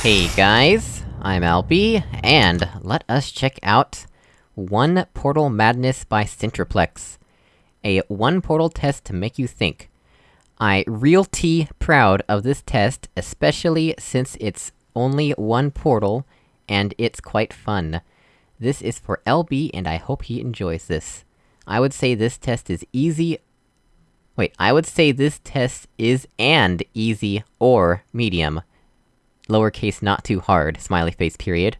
Hey guys, I'm Alby, and let us check out One Portal Madness by Centreplex. A one portal test to make you think. I realty proud of this test, especially since it's only one portal, and it's quite fun. This is for LB, and I hope he enjoys this. I would say this test is easy... Wait, I would say this test is and easy or medium. Lowercase not too hard, smiley face period.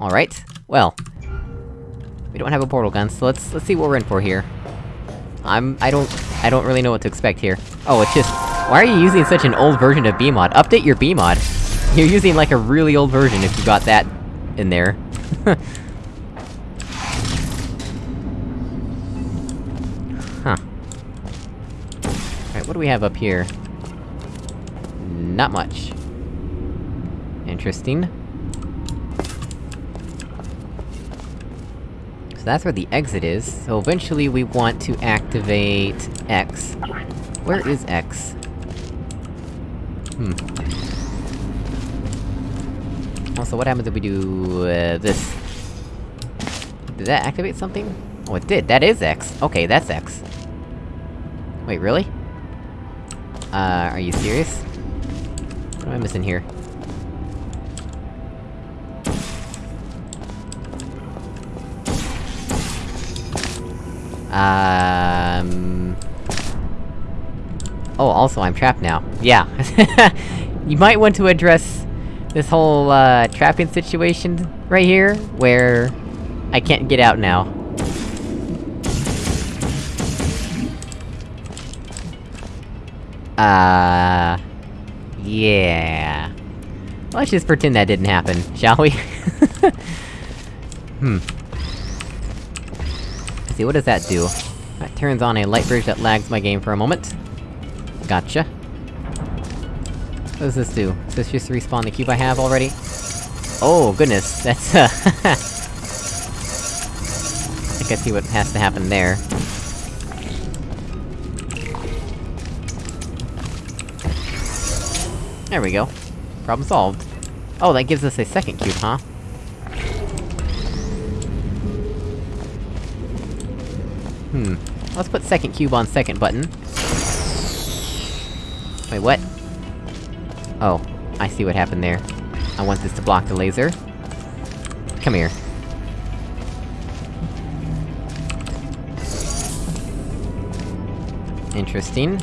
Alright, well... We don't have a portal gun, so let's- let's see what we're in for here. I'm- I don't- I don't really know what to expect here. Oh, it's just- Why are you using such an old version of BEEmod? Update your BEEmod! You're using like a really old version if you got that in there. huh. Alright, what do we have up here? Not much. Interesting. So that's where the exit is, so eventually we want to activate X. Where is X? Hmm. Also, what happens if we do, uh, this? Did that activate something? Oh, it did! That is X! Okay, that's X. Wait, really? Uh, are you serious? What am I missing here? Um... Oh, also, I'm trapped now. Yeah. you might want to address this whole, uh, trapping situation right here, where... I can't get out now. Uh... Yeah... Let's just pretend that didn't happen, shall we? hmm. See, what does that do? That turns on a light bridge that lags my game for a moment. Gotcha. What does this do? Does this just respawn the cube I have already? Oh, goodness, that's, uh... I I see what has to happen there. There we go. Problem solved. Oh, that gives us a second cube, huh? Hmm. Let's put second cube on second button. Wait, what? Oh, I see what happened there. I want this to block the laser. Come here. Interesting.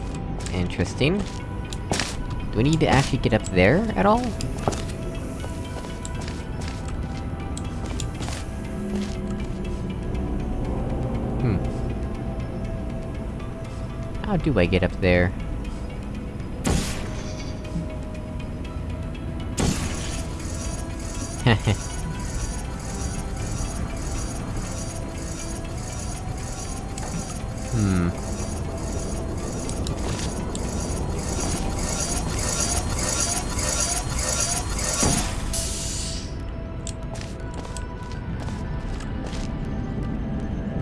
Interesting. Do we need to actually get up there, at all? How do I get up there? hmm.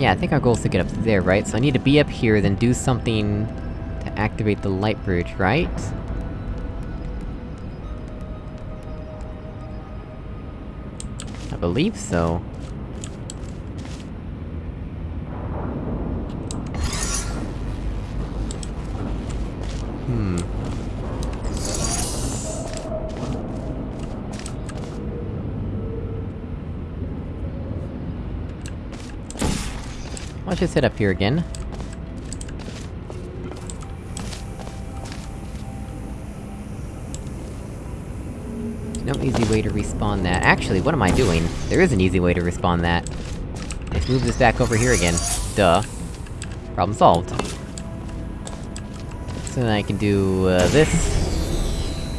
Yeah, I think our goal is to get up there, right? So I need to be up here, then do something... to activate the light bridge, right? I believe so. Hmm. Let's just hit up here again. No easy way to respawn that. Actually, what am I doing? There is an easy way to respawn that. Let's move this back over here again. Duh. Problem solved. So then I can do, uh, this...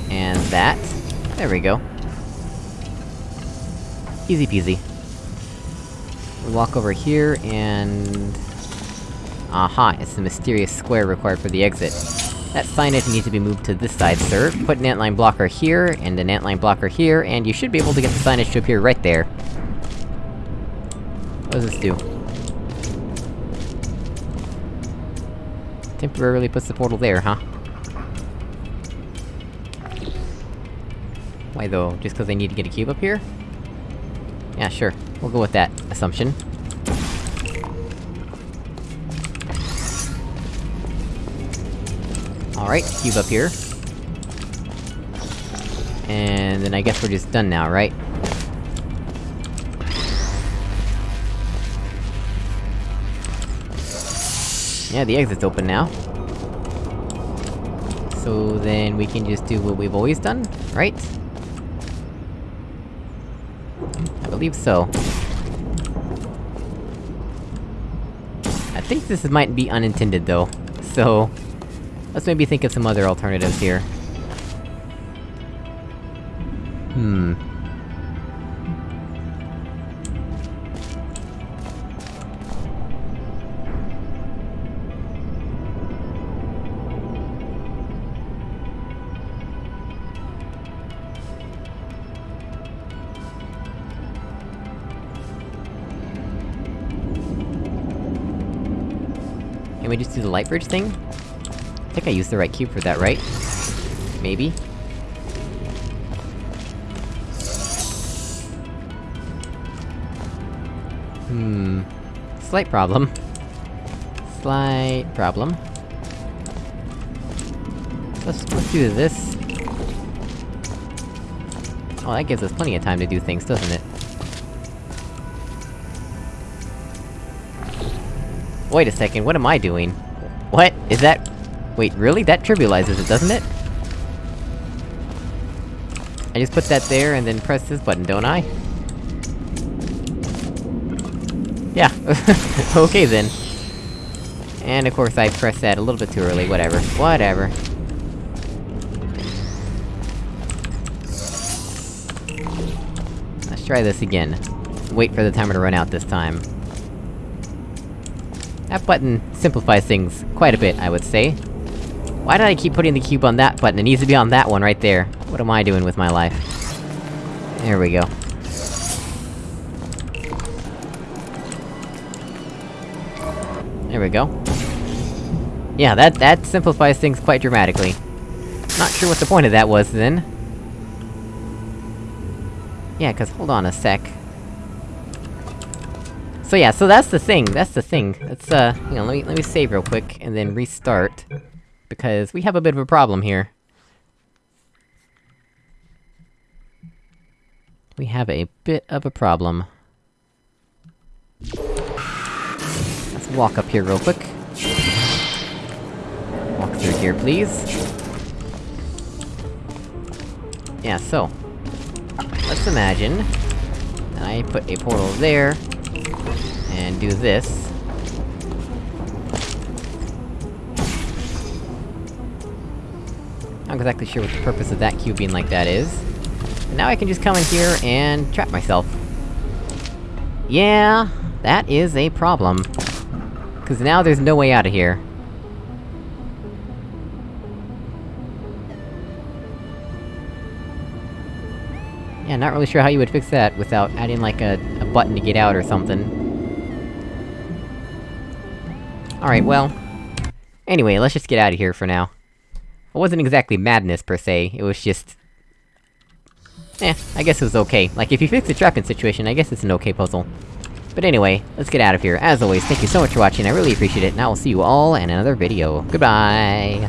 And that. There we go. Easy peasy. We walk over here, and... Aha, it's the mysterious square required for the exit. That signage needs to be moved to this side, sir. Put an antline blocker here, and an antline blocker here, and you should be able to get the signage to appear right there. What does this do? Temporarily puts the portal there, huh? Why though? Just cause I need to get a cube up here? Yeah, sure. We'll go with that assumption. Alright, cube up here. And then I guess we're just done now, right? Yeah, the exit's open now. So then we can just do what we've always done, right? I believe so. I think this might be unintended though, so... Let's maybe think of some other alternatives here. Hmm... we just do the light bridge thing? I think I used the right cube for that, right? Maybe? Hmm... Slight problem. Slight problem. Let's- let's do this. Oh, that gives us plenty of time to do things, doesn't it? Wait a second, what am I doing? What? Is that- Wait, really? That trivializes it, doesn't it? I just put that there and then press this button, don't I? Yeah. okay then. And of course I pressed that a little bit too early, whatever. Whatever. Let's try this again. Wait for the timer to run out this time. That button simplifies things quite a bit, I would say. Why did I keep putting the cube on that button? It needs to be on that one right there. What am I doing with my life? There we go. There we go. Yeah, that- that simplifies things quite dramatically. Not sure what the point of that was, then. Yeah, cause hold on a sec. So yeah, so that's the thing, that's the thing. Let's, uh, you know, let me- let me save real quick, and then restart. Because we have a bit of a problem here. We have a bit of a problem. Let's walk up here real quick. Walk through here, please. Yeah, so... Let's imagine... that I put a portal there... And do this. Not exactly sure what the purpose of that cube being like that is. Now I can just come in here and trap myself. Yeah, that is a problem. Cause now there's no way out of here. Yeah, not really sure how you would fix that without adding like a, a button to get out or something. Alright, well... Anyway, let's just get out of here for now. It wasn't exactly madness, per se, it was just... Eh, I guess it was okay. Like, if you fix the trapping situation, I guess it's an okay puzzle. But anyway, let's get out of here. As always, thank you so much for watching, I really appreciate it, and I will see you all in another video. Goodbye!